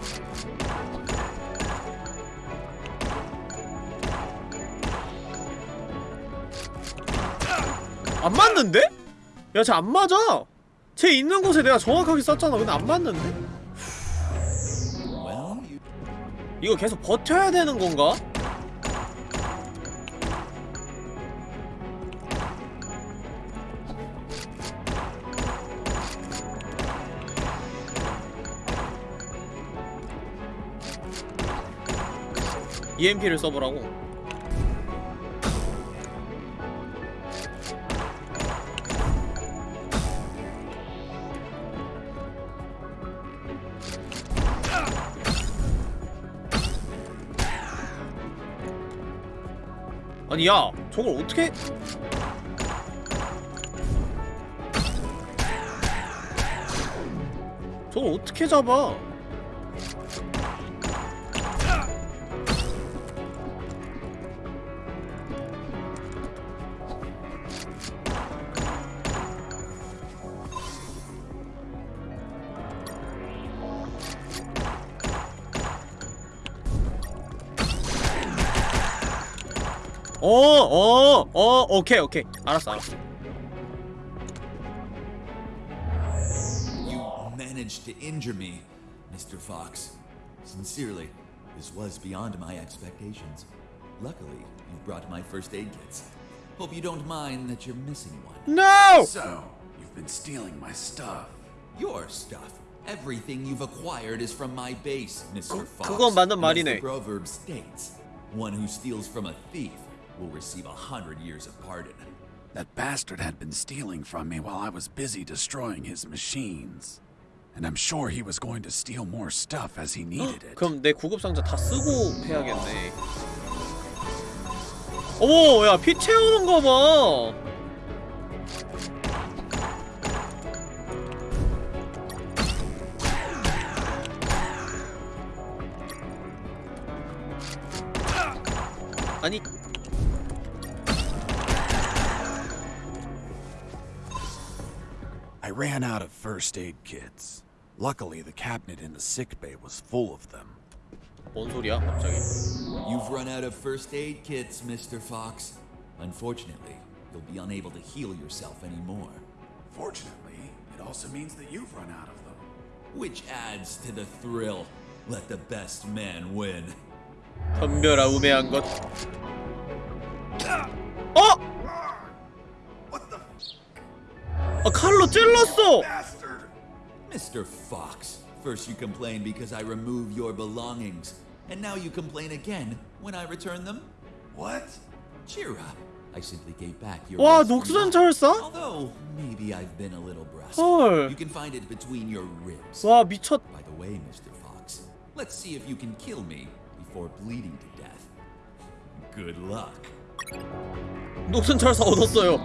안 맞는데? 야, 쟤 안 맞아! 쟤 있는 곳에 내가 정확하게 쐈잖아. 근데 안 맞는데? 이거 계속 버텨야 되는 건가? EMP를 써보라고. 아니 야 저걸 어떻게 저걸 어떻게 잡아 오케이, 오케이. 알았어, 알았어. You managed to injure me, Mr. Fox. Sincerely, this was beyond my expectations. Luckily, you brought my first aid kits. Hope you don't mind that you're missing one. No! So, you've been stealing my stuff. Your stuff. Everything you've acquired is from my base, Mr. Fox. 그건 맞는 And as 말이네. the proverb states, one who steals from a thief will receive a hundred years of pardon. That bastard had been stealing from me while I was busy destroying his machines. And I'm sure he was going to steal more stuff as he needed it. 그럼 내 구급 상자 다 쓰고 해야겠네. 어머, 야, 피 채우는 거 봐. 아니, ran out of first aid kits. Luckily, the cabinet in the sick bay was full of them. 뭔 소리야, 갑자기? You've run out of first aid kits, Mr. Fox. Unfortunately, you'll be unable to heal yourself anymore. Fortunately, it also means that you've run out of them. Which adds to the thrill. Let the best man win. 덤벼라 우매한 것. 어? 아 칼로 찔렀어. bastard? Mr. Fox, first you complain because I remove your belongings, and now you complain again when I return them? What? Cheer up. I simply gave back your 와 rusty 녹수전 watch. 철사? Although, maybe I've been a little brusque. 헐. You can find it between your ribs. 와 미쳤. By the way, Mr. Fox, let's see if you can kill me before bleeding to death. Good luck. 녹슨 철사 얻었어요.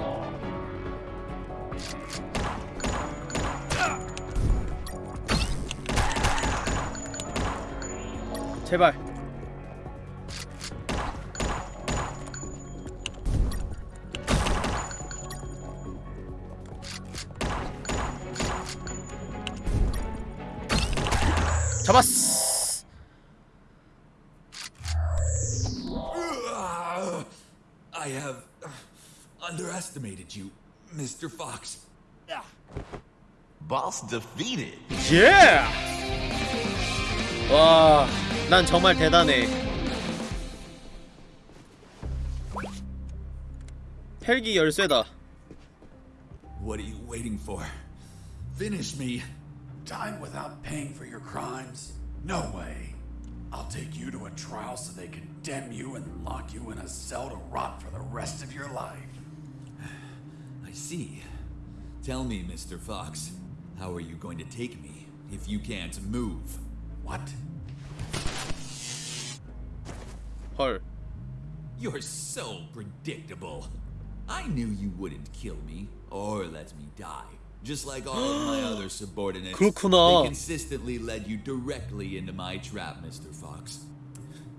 제발. 잡았어. I have uh, underestimated you, Mr. Fox. Boss defeated. 예! 와, 난 정말 대단해. 헬기 열쇠다. What are you waiting for? Finish me. Time without paying for your crimes? No way. I'll take you to a trial so they condemn you and lock you in a cell to rot for the rest of your life. I see. Tell me, Mr. Fox, how are you going to take me if you can't move? What? 헐. You're so predictable. I knew you wouldn't kill me or let me die. Just like all of my other <gasps> subordinates, 그렇구나. they consistently led you directly into my trap, Mr. Fox.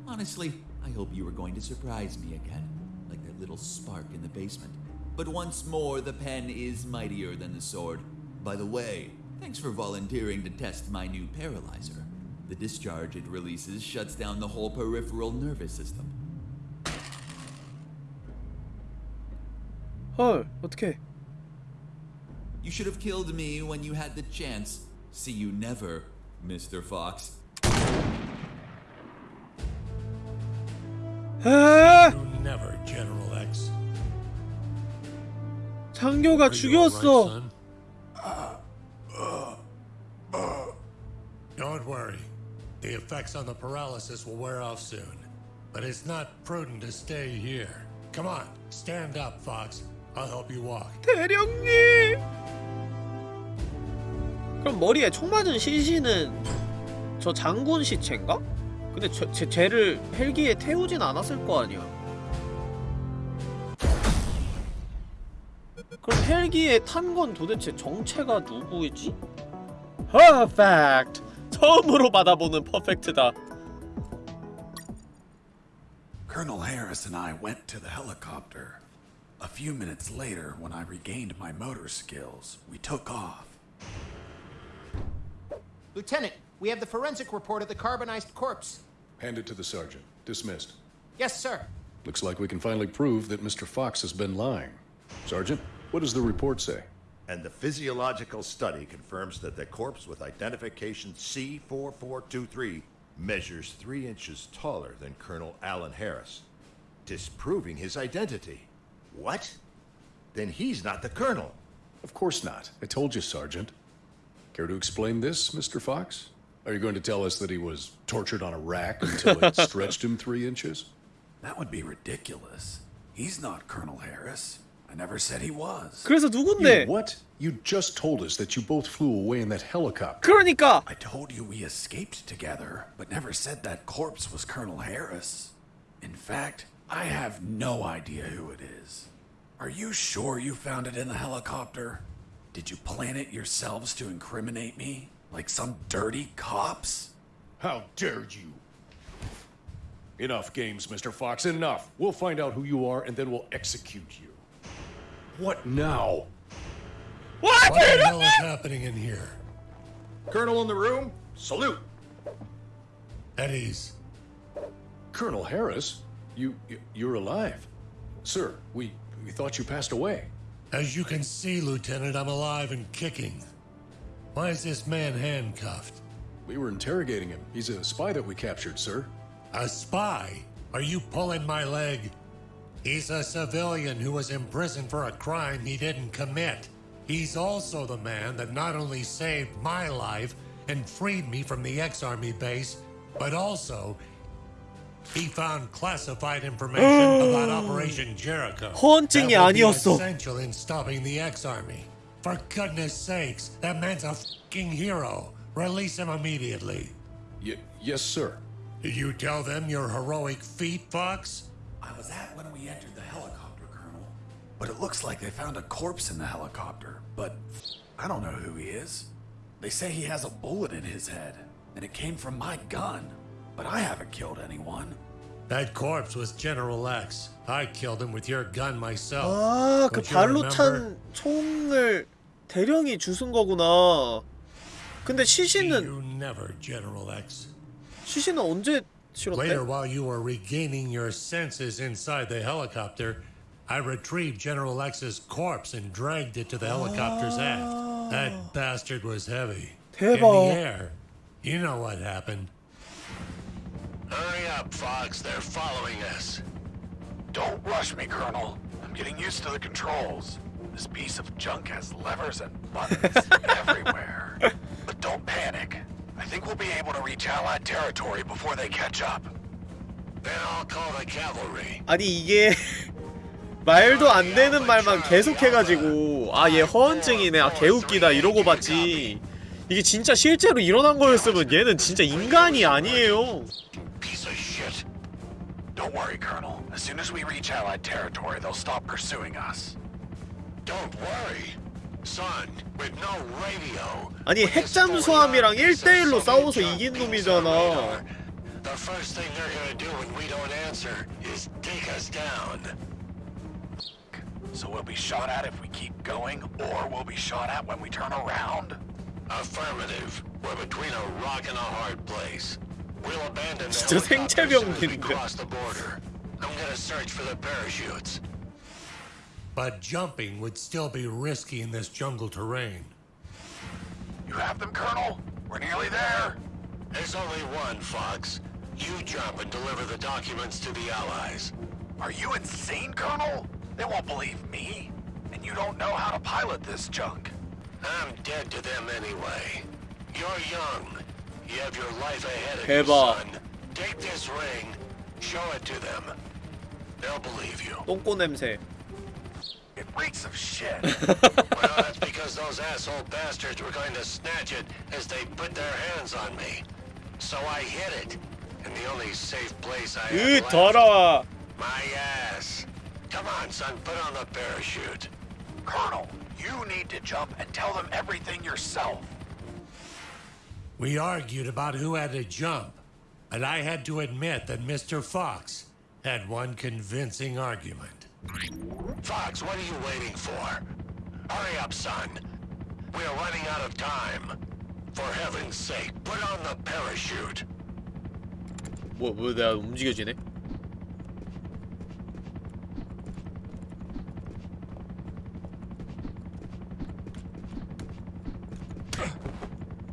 Honestly, I hope you were going to surprise me again, like that little spark in the basement. But once more, the pen is mightier than the sword. By the way, thanks for volunteering to test my new paralyzer. The discharge it releases shuts down the whole peripheral nervous system. 헐, 어떡해. You should have killed me when you had the chance. See you never, Mr. Fox. 에? You never, General X. 장교가 죽였어. Effects on the paralysis will wear off soon. But it's not prudent to stay here. Come on, stand up, Fox. I'll help you walk. 대령님. 그럼 머리에 총 맞은 시신은 저 장군 시체인가? 근데 저, 쟤, 쟤를 헬기에 태우진 않았을 거 아니야. 그럼 헬기에 탄 건 도대체 정체가 누구이지? 퍼펙트! 처음으로 받아보는 퍼펙트다. Colonel Harris and I went to the helicopter. A few minutes later, when I regained my motor skills, we took off. Lieutenant, we have the forensic report of the carbonized corpse. Hand it to the sergeant. Dismissed. Yes, sir. Looks like we can finally prove that Mr. Fox has been lying. Sergeant, what does the report say? And the physiological study confirms that the corpse with identification C4423 measures three inches taller than Colonel Alan Harris, disproving his identity. What? Then he's not the colonel. Of course not. I told you, Sergeant. Care to explain this, Mr. Fox? Are you going to tell us that he was tortured on a rack until it <laughs> stretched him three inches? That would be ridiculous. He's not Colonel Harris. I never said he was. 그래서 누군데? You what? You just told us that you both flew away in that helicopter. 그러니까 I told you we escaped together, but never said that corpse was Colonel Harris. In fact, I have no idea who it is. Are you sure you found it in the helicopter? Did you plan it yourselves to incriminate me? Like some dirty cops? How dare you? Enough games, Mr. Fox, enough. We'll find out who you are and then we'll execute you. What now? What the hell is happening in here? Colonel in the room? Salute. At ease. Colonel Harris, you, you you're alive. Sir, we we thought you passed away. As you can see, Lieutenant, I'm alive and kicking. Why is this man handcuffed? We were interrogating him. He's a spy that we captured, sir. A spy? Are you pulling my leg? He's a civilian who was imprisoned for a crime he didn't commit. He's also the man that not only saved my life and freed me from the ex-army base, but also he found classified information about Operation Jericho. 허언증이 that would be 아니었어. essential in stopping the ex-army. For goodness sakes, that man's a fucking hero. Release him immediately. Y- yes, sir. Did you tell them your heroic feat, Fox? I was at when we entered the helicopter, Colonel. But it looks like they found a corpse in the helicopter. But I don't know who he is. They say he has a bullet in his head, and it came from my gun. But I haven't killed anyone. That corpse was General X. I killed him with your gun myself. 아, 그 Don't you 발로 remember? 찬 총을 대령이 주순 거구나. 근데 시신은 You never, General X. 시신은 언제 실었대? Later, while you were regaining your senses inside the helicopter, I retrieved General X's corpse and dragged it to the helicopter's aft. That bastard was heavy. In the air. You know what happened. Hurry up, Fox. They're following us. Don't rush me, Colonel. I'm getting used to the controls. This piece of junk has levers and buttons <laughs> everywhere. But don't panic. I think we'll be able to reach Allied territory before they catch up. Then I'll call the cavalry. 아니 이게 말도 안 되는 말만 계속 해가지고 아 얘 허언증이네 아 개웃기다 이러고 봤지 이게 진짜 실제로 일어난 거였으면 얘는 진짜 인간이 아니에요. Don't worry, Colonel. As soon as we reach Allied territory, they'll stop pursuing us. Don't worry. Son, with no radio. 아니 핵잠수함이랑 1대1로 싸워서 이긴 놈이잖아 The first thing they're gonna do when we don't answer is take us down. So we'll be shot at if we keep going, or we'll be shot at when we turn around? Affirmative. We're between a rock and a hard place. We'll abandon the 진짜 helicopter as soon as we 생체병기인데. cross the border. I'm gonna search for the parachutes. but jumping would still be risky in this jungle terrain. You have them, Colonel? We're nearly there. There's only one, Fox. You jump and deliver the documents to the Allies. Are you insane, Colonel? They won't believe me. And you don't know how to pilot this junk. I'm dead to them anyway. You're young. You have your life ahead of 대박. you, son. Take this ring, show it to them. They'll believe you. 똥꼬 냄새. It reeks of shit. <laughs> well, that's because those asshole bastards were going to snatch it as they put their hands on me. So I hid it. And the only safe place I had my ass. Come on, son, put on the parachute. Colonel, you need to jump and tell them everything yourself. We argued about who had to jump, and I had to admit that Mr. Fox had one convincing argument. Fox, what are you waiting for? Hurry up, son. We are running out of time. For heaven's sake, put on the parachute. 뭐, 뭐 내가 움직여지네?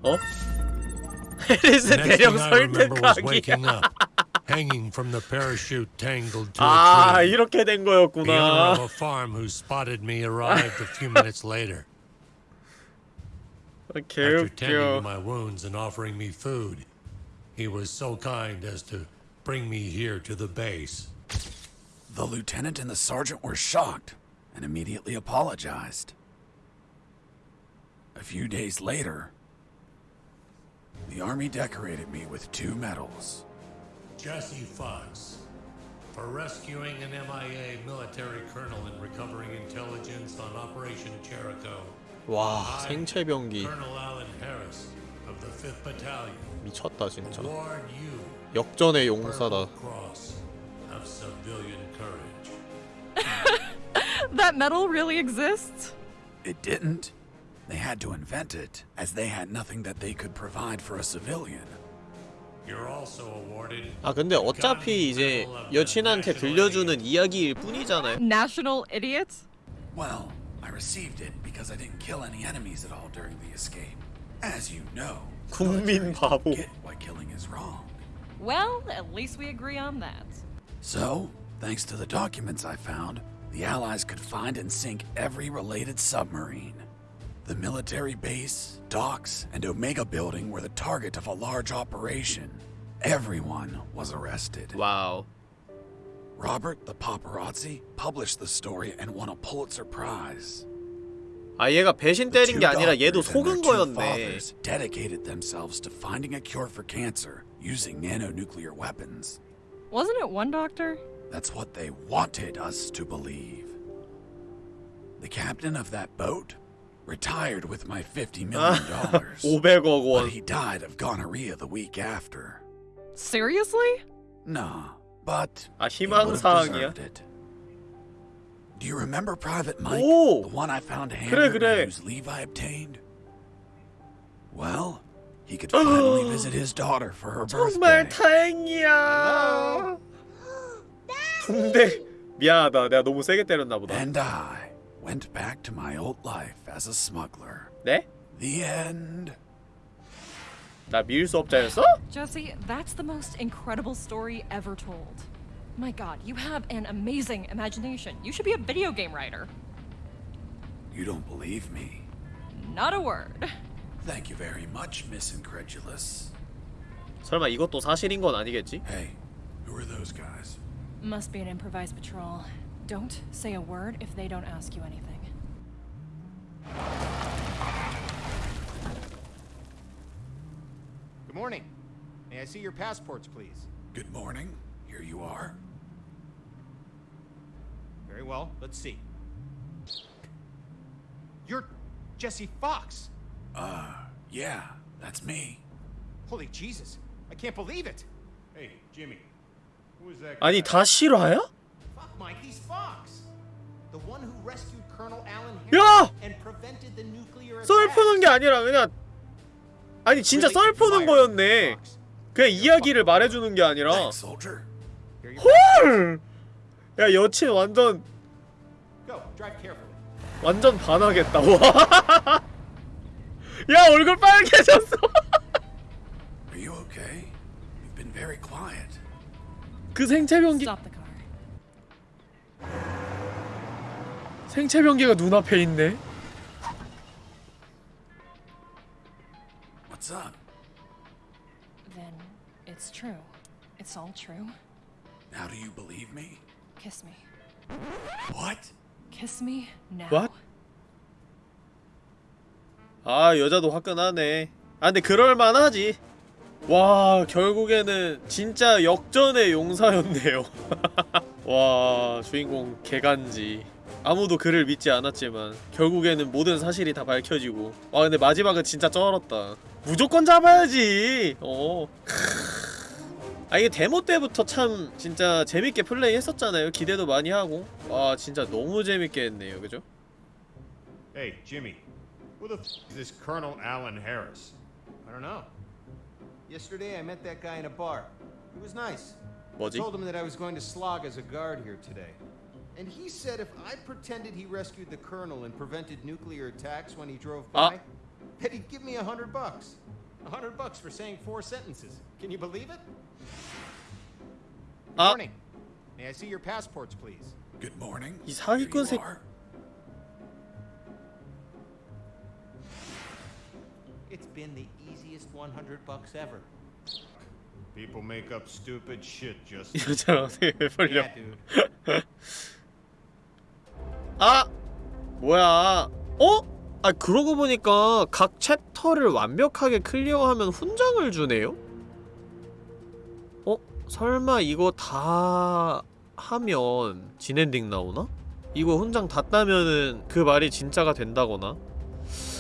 어? 해리스 <laughs> The next 대령 thing I remember was waking 설득하기. up, <laughs> hanging from the parachute tangled to 아, a tree. 이렇게 된 The owner of 거였구나. a farm who spotted me arrived a few minutes later. After tending to 개웃겨. my wounds and offering me food, he was so kind as to bring me here to the base. The lieutenant and the sergeant were shocked and immediately apologized. A few days later, the army decorated me with two medals. Jesse Fox, for rescuing an MIA military colonel and recovering intelligence on Operation Jericho. 와, I, 생체병기. Colonel Alan Harris of the 5th Battalion, 미쳤다, 진짜. award you 역전의 Purple 용사다. Cross of Civilian Courage. <laughs> That medal really exists? It didn't. They had to invent it, as they had nothing that they could provide for a civilian. You're also awarded 아, 근데 어차피 이제 여친한테 들려주는 이야기일 뿐이잖아요. National idiot? Well, I received it because I didn't kill any enemies at all during the escape. As you know, 국민 바보. get why killing is wrong. Well, at least we agree on that. So, thanks to the documents I found, the Allies could find and sink every related submarine. The military base, docks, and Omega building were the target of a large operation. Everyone was arrested. 와우. Robert the paparazzi published the story and won a Pulitzer Prize. 아, 얘가 배신 때린 Two 게 아니라 얘도 doctors and their 속은 two 거였네. fathers dedicated themselves to finding a cure for cancer using nanonuclear weapons. Wasn't it one doctor? That's what they wanted us to believe. The captain of that boat retired with my $50 million. dollars, 500억 but <laughs> 원. he died of gonorrhea the week after. Seriously? Nah, but 아, he would have 희망사항이야? deserved it. Do you remember Private Mike? 오! The one I found 그래, handwritten 그래. whose leave I obtained? Well, he could finally <gasps> visit his daughter for her 정말 birthday. 다행이야. <gasps> <laughs> 근데 미안하다. 내가 너무 세게 때렸나 보다. And I went back to my old life as a smuggler. 네? The end. 나 밀수업자였어? Jesse, that's the most incredible story ever told. My god, you have an amazing imagination. You should be a video game writer. You don't believe me? Not a word. Thank you very much, Miss Incredulous. 설마 이것도 사실인 건 아니겠지? Hey, who are those guys? Must be an improvised patrol. Don't say a word if they don't ask you anything. Good morning. May I see your passports, please? Good morning. Here you are. Very well. Let's see. You're Jesse Fox. Uh, yeah, that's me. Holy Jesus. I can't believe it. Hey, Jimmy. Who is that 아니 다 실화야? Fuck, Mike, he's Fox. The one who rescued Colonel Alan 야! Harris and prevented the nuclear 썰 attack. 푸는 게 아니라 그냥 아니 진짜 썰 푸는 거였네. 그냥 이야기를 말해주는 게 아니라. 헐! 야 여친 완전. 완전 반하겠다 와. 야 얼굴 빨개졌어 Are you okay? You've been very quiet. 그 생체 변기. 생체 변기가 눈앞에 있네 What's up? Then it's true. It's all true. Now do you believe me? Kiss me. What? Kiss me now. What? 아 여자도 화끈하네 아 근데 그럴만하지 와 결국에는 진짜 역전의 용사였네요 와 주인공 개간지 아무도 그를 믿지 않았지만 결국에는 모든 사실이 다 밝혀지고 와 근데 마지막은 진짜 쩔었다 무조건 잡아야지 어 아 이게 데모 때부터 참 진짜 재밌게 플레이 했었잖아요 기대도 많이 하고 와 진짜 너무 재밌게 했네요 그죠? Hey, Jimmy. Who the f is this Colonel Alan Harris? I don't know. Yesterday I met that guy in a bar. He was nice. Was he? Told him that I was going to slog as a guard here today. And he said if I pretended he rescued the colonel and prevented nuclear attacks when he drove ah. by, uh. that he'd give me a hundred bucks. A hundred bucks for saying four sentences. Can you believe it? Good uh. morning. May I see your passports, please? Good morning. He's how he goes. It's been the easiest 100 bucks ever. People make up stupid shit just. <laughs> 이 여자랑 dude. <laughs> 아! 뭐야 어? 아 그러고 보니까 각 챕터를 완벽하게 클리어하면 훈장을 주네요? 어? 설마 이거 다 하면 진엔딩 나오나? 이거 훈장 다 따면은 그 말이 진짜가 된다거나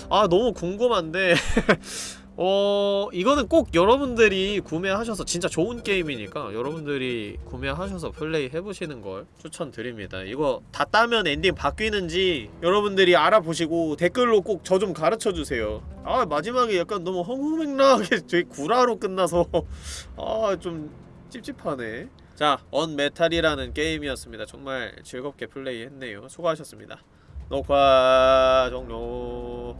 아 너무 궁금한데 <laughs> 어 이거는 꼭 여러분들이 구매하셔서 진짜 좋은 게임이니까 여러분들이 구매하셔서 플레이 해보시는 걸 추천드립니다. 이거 다 따면 엔딩 바뀌는지 여러분들이 알아보시고 댓글로 꼭 저 좀 가르쳐주세요. 아 마지막에 약간 너무 허무맹랑하게 되게 <laughs> 구라로 끝나서 <laughs> 아 좀 찝찝하네. 자 언메탈이라는 게임이었습니다. 정말 즐겁게 플레이했네요. 수고하셨습니다. 녹화 종료